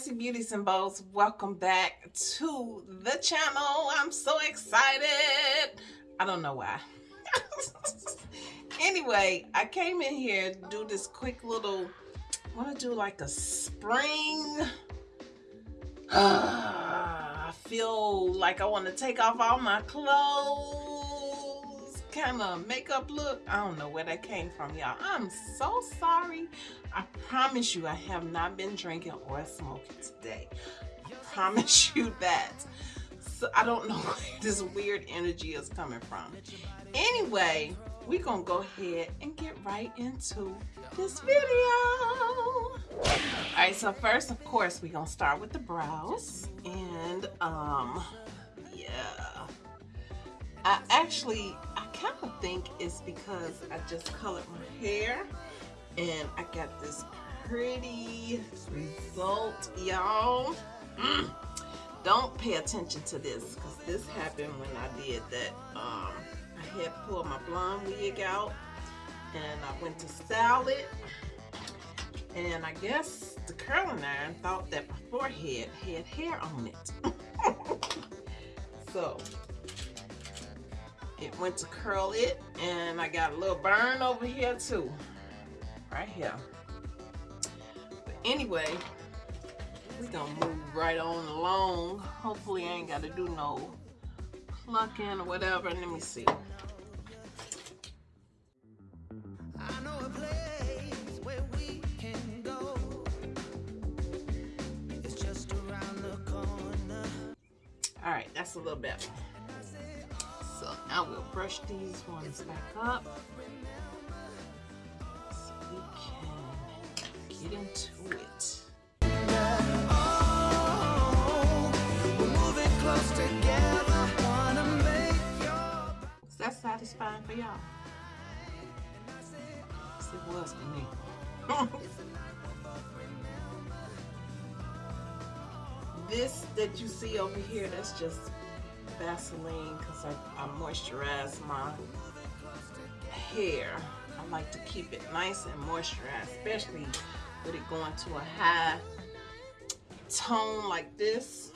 Spicy Beauties and Bows. Welcome back to the channel. I'm so excited. I don't know why. anyway, I came in here to do this quick little, I want to do like a spring. I feel like I want to take off all my clothes, kind of makeup look. I don't know where that came from, y'all. I'm so sorry. I promise you I have not been drinking or smoking today. I promise you that. So I don't know where this weird energy is coming from. Anyway, we're gonna go ahead and get right into this video. All right, so first, of course, we're gonna start with the brows. And, um, yeah. I actually, kind of think it's because I just colored my hair and I got this pretty result, y'all. Mm. Don't pay attention to this because this happened when I did that. Um, I had pulled my blonde wig out and I went to style it. And I guess the curling iron thought that my forehead had hair on it. so it went to curl it and I got a little burn over here too right here. But anyway, we gonna move right on along. Hopefully I ain't gotta do no plucking or whatever. Let me see. All right, that's a little better. So I will brush these ones back up. so we can get into it. Is that satisfying for y'all? It was for me. this that you see over here, that's just Vaseline because I, I moisturize my hair. I like to keep it nice and moisturized, especially with it going to a high tone like this.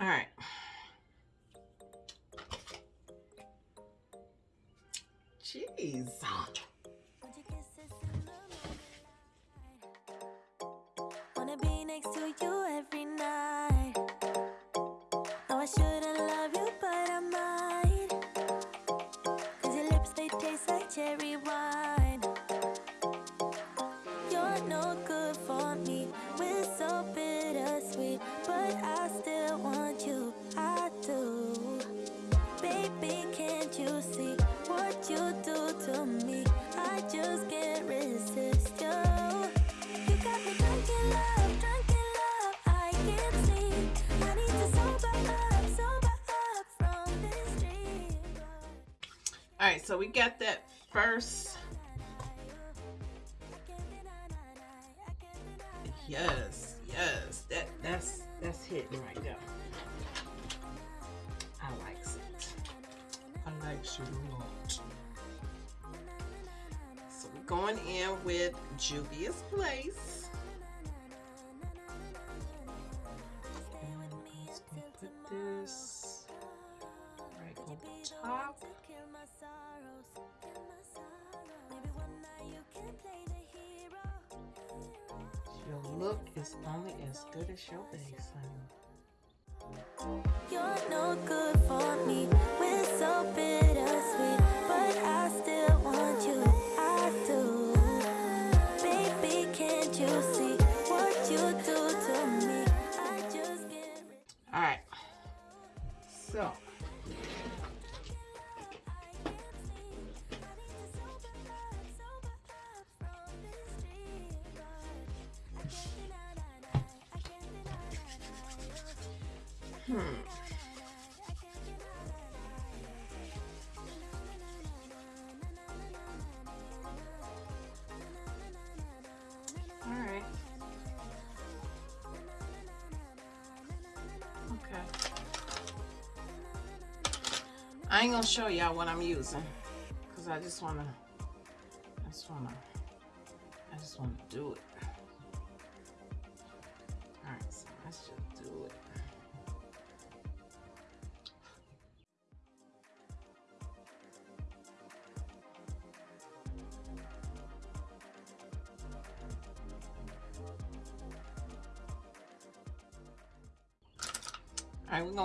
All right. Jeez. So we got that first. Yes, yes, that that's that's hitting right there. I likes it. I likes it a lot. So we're going in with Juvia's Place. Put this right over top. Look is only as good as your base, honey. You're no good for me. We're so bittersweet, I ain't gonna show y'all what I'm using because I just wanna, I just wanna, I just wanna do it.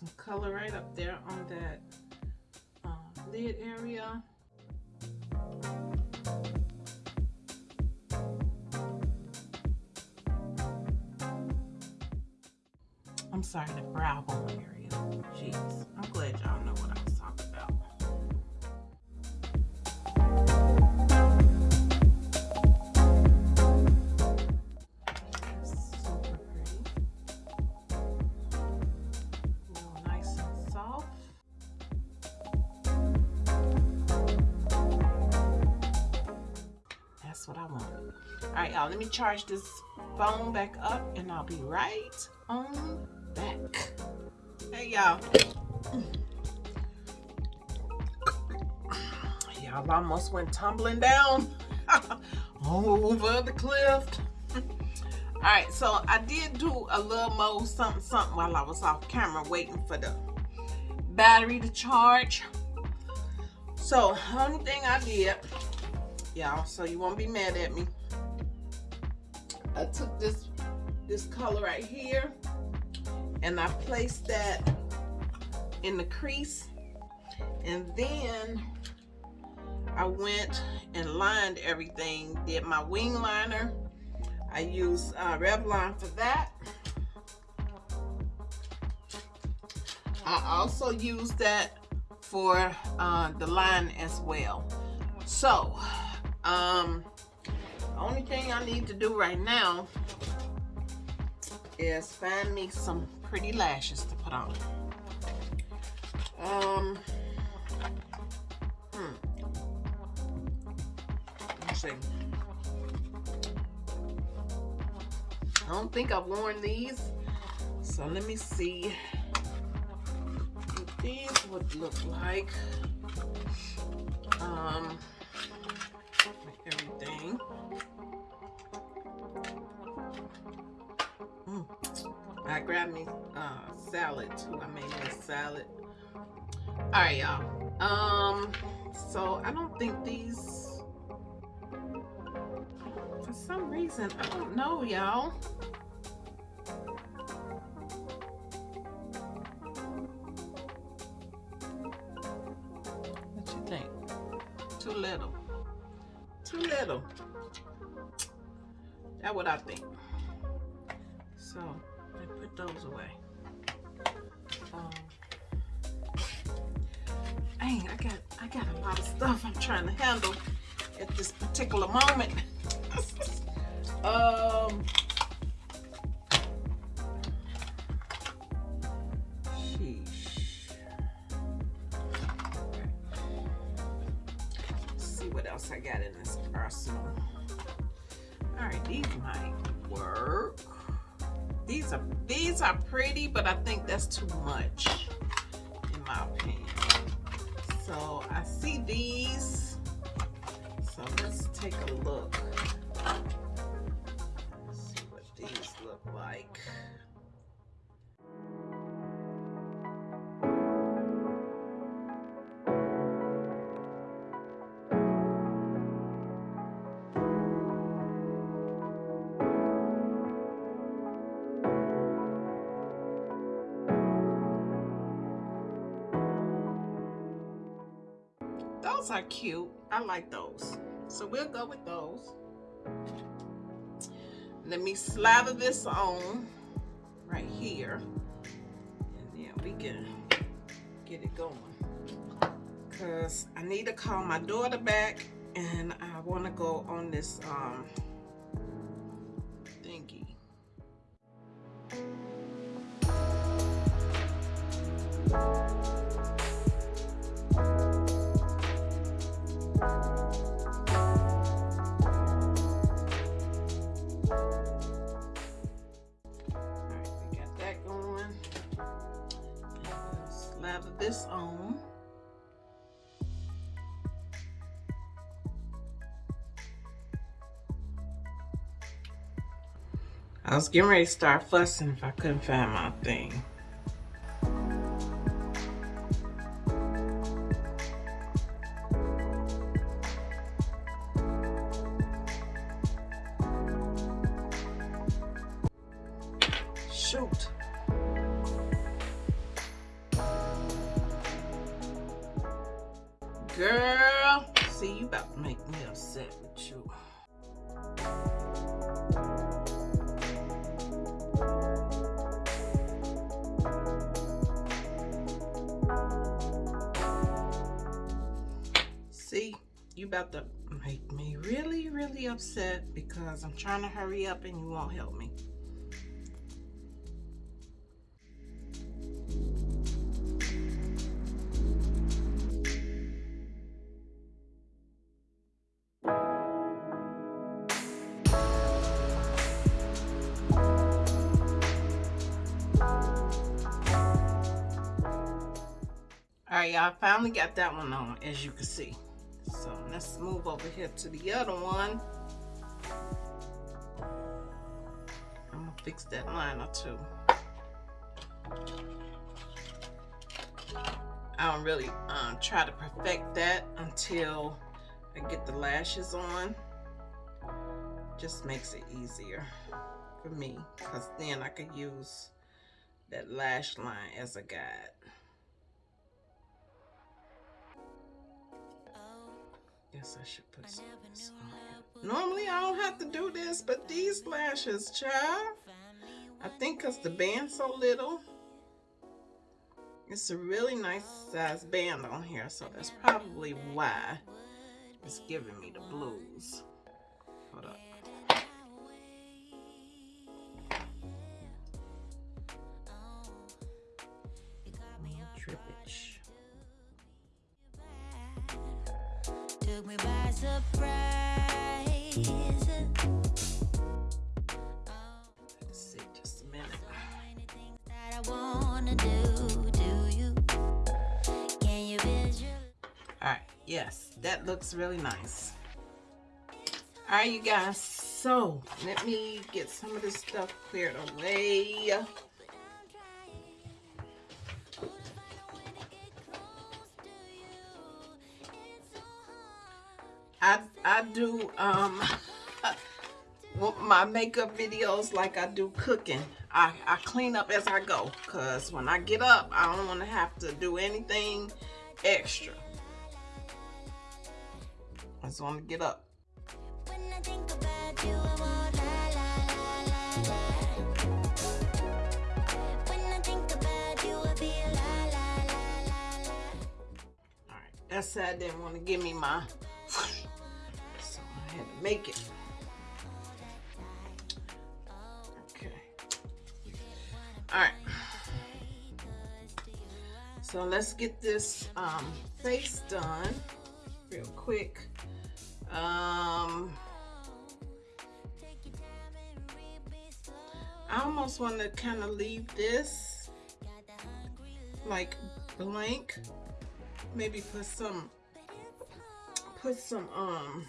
some color right up there on that uh, lid area. I'm sorry, the brow bone area. Jeez, I'm glad y'all know what I right, y'all, let me charge this phone back up and I'll be right on back. Hey, y'all. Y'all almost went tumbling down over the cliff. All right, so I did do a little more something, something while I was off camera waiting for the battery to charge. So, only thing I did, y'all, so you won't be mad at me. I took this this color right here and I placed that in the crease. And then I went and lined everything did my wing liner. I used uh, Revlon for that. I also used that for uh, the line as well. So um only thing I need to do right now is find me some pretty lashes to put on. Um, hmm. Let's see. I don't think I've worn these, so let me see what these would look like. Um, me uh, salad too. I made me a salad. All right, y'all. Um, so I don't think these, for some reason, I don't know, y'all. What you think? Too little. Too little. That's what I think. So put those away. Um, dang, I got I got a lot of stuff I'm trying to handle at this particular moment. um, Those are cute. I like those. So we'll go with those. Let me slather this on right here. And then we can get it going. Cause I need to call my daughter back and I want to go on this um thingy. Alright, was getting ready to start fussing if I couldn't find my thing. Shoot. Girl, see you about to make me upset to make me really, really upset because I'm trying to hurry up and you won't help me. All right, y'all finally got that one on, as you can see. Move over here to the other one. I'm gonna fix that liner too. I don't really um, try to perfect that until I get the lashes on. Just makes it easier for me because then I could use that lash line as a guide. Guess I should put some of this on. Normally I don't have to do this, but these lashes, child. I think because the band's so little. It's a really nice size band on here, so that's probably why it's giving me the blues. Hold up. Surprise. Let's see, just a minute. Many things that I wanna do, do you? Can you visualize? Alright, yes, that looks really nice. Alright, you guys, so let me get some of this stuff cleared away. I, I do um my makeup videos like I do cooking. I, I clean up as I go because when I get up, I don't want to have to do anything extra. I just want to get up. When I think I won't lie, lie, lie, lie. When I think about you, I feel lie, lie, lie, lie, lie. All right, that side didn't want to give me my, so I had to make it. Okay. All right. So let's get this um, face done real quick. Um, I almost want to kind of leave this like blank. Maybe put some, put some, um,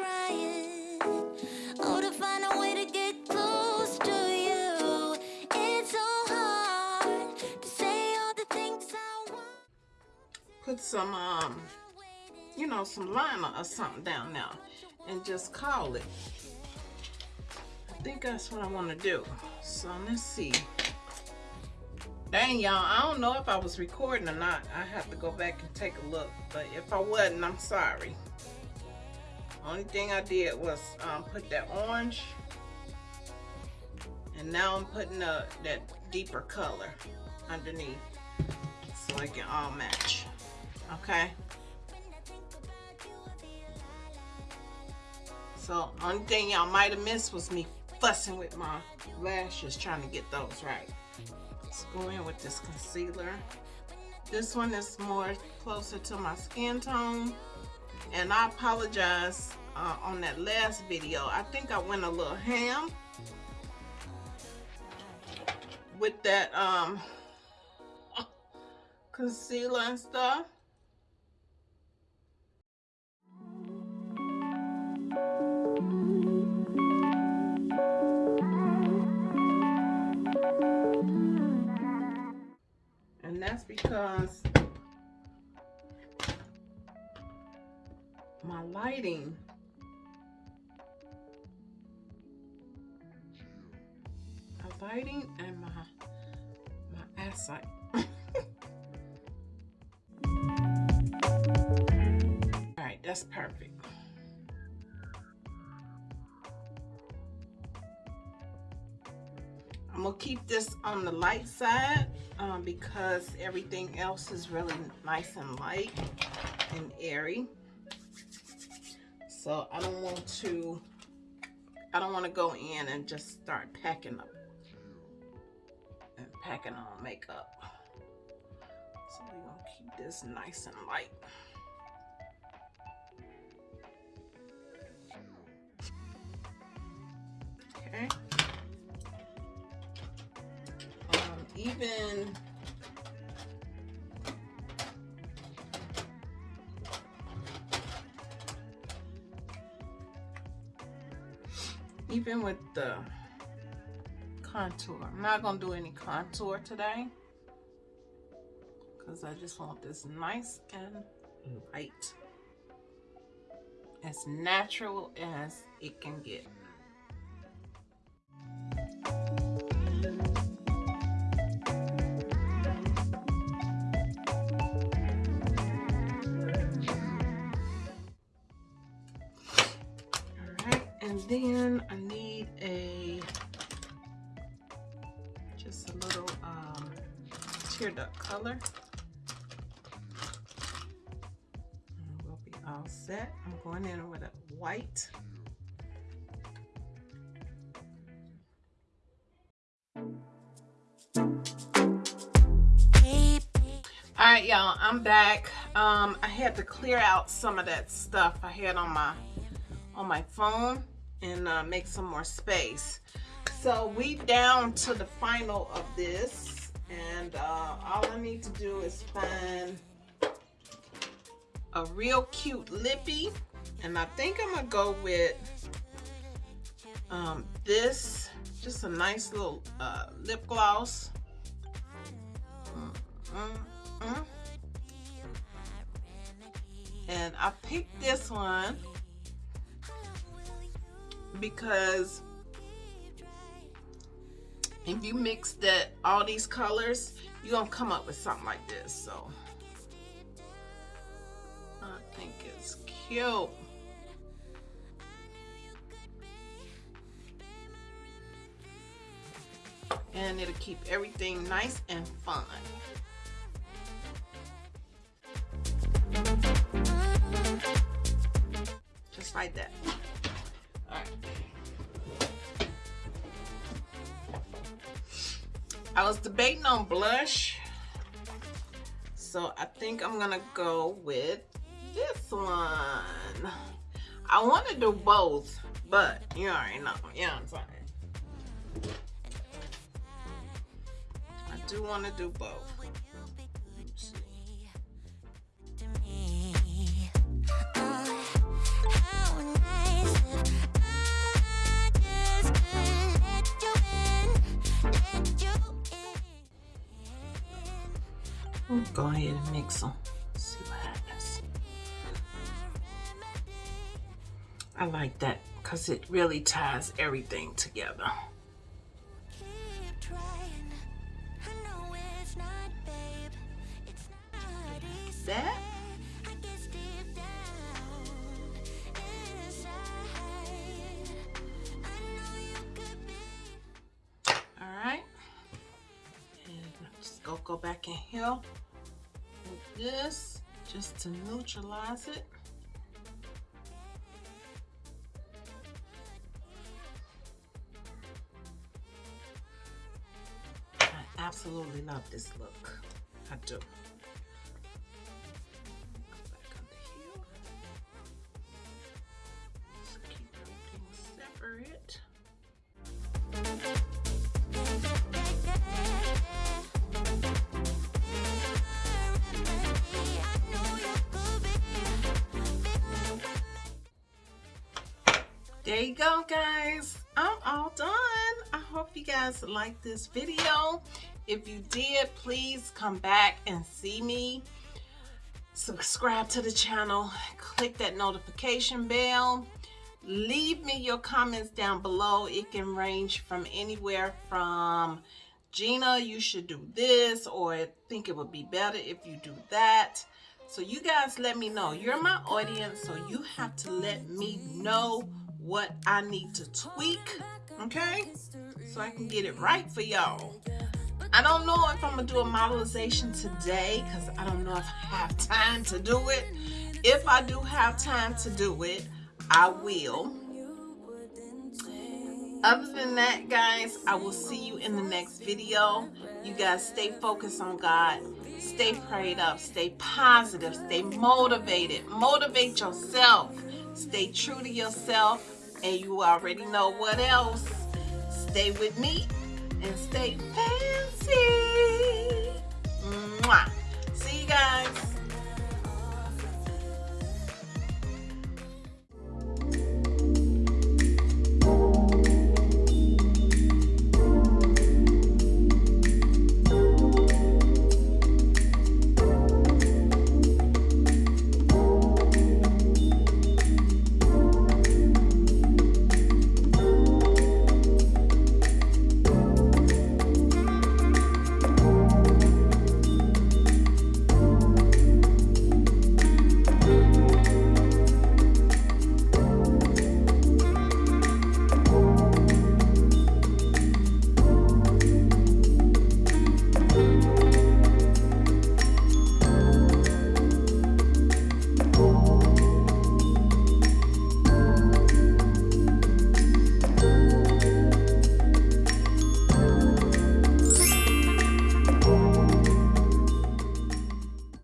oh, put some, um, you know, some liner or something down there and just call it. I think that's what I want to do. So let's see. Dang, y'all, I don't know if I was recording or not. I have to go back and take a look. But if I wasn't, I'm sorry. Only thing I did was um, put that orange. And now I'm putting the, that deeper color underneath so it can all match. Okay? So, only thing y'all might have missed was me fussing with my lashes trying to get those right. Let's go in with this concealer. This one is more closer to my skin tone. And I apologize uh, on that last video. I think I went a little ham with that um, concealer and stuff. And that's because my lighting. My lighting and my my eyesight. All right that's perfect. I'm gonna keep this on the light side um, because everything else is really nice and light and airy so I don't want to I don't want to go in and just start packing up. And packing on makeup. So we're gonna keep this nice and light. Okay. Um, even even with the contour. I'm not gonna do any contour today because I just want this nice and mm. light as natural as it can get all set. I'm going in with a white. All right, y'all, I'm back. Um, I had to clear out some of that stuff I had on my on my phone and uh, make some more space. So we down to the final of this and uh, all I need to do is find a real cute lippy. And I think I'm gonna go with um, this just a nice little uh, lip gloss. Mm, mm, mm. and I picked this one because if you mix that all these colors you're gonna come up with something like this so think it's cute. And it'll keep everything nice and fun just like that. All right. I was debating on blush. so I think I'm gonna go with this one. I want to do both, but you already know, you know what I'm saying? I do want to do both. Oh. Go ahead and mix them. I like that because it really ties everything together. Keep trying. I know it's not, babe. It's not easy. That I guess deep down inside, I know you could be. all right. And just go go back in here with this just to neutralize it. Love this look. I do. There you go, guys. I'm all done. I hope you guys like this video. If you did, please come back and see me. Subscribe to the channel. Click that notification bell. Leave me your comments down below. It can range from anywhere from Gina, you should do this, or I think it would be better if you do that. So you guys let me know. You're my audience, so you have to let me know what I need to tweak, okay? So I can get it right for y'all. I don't know if I'm gonna do a modelization today because I don't know if I have time to do it. If I do have time to do it, I will. Other than that, guys, I will see you in the next video. You guys stay focused on God. Stay prayed up. Stay positive. Stay motivated. Motivate yourself. Stay true to yourself. And you already know what else. Stay with me and stay fancy. Mwah. See you guys.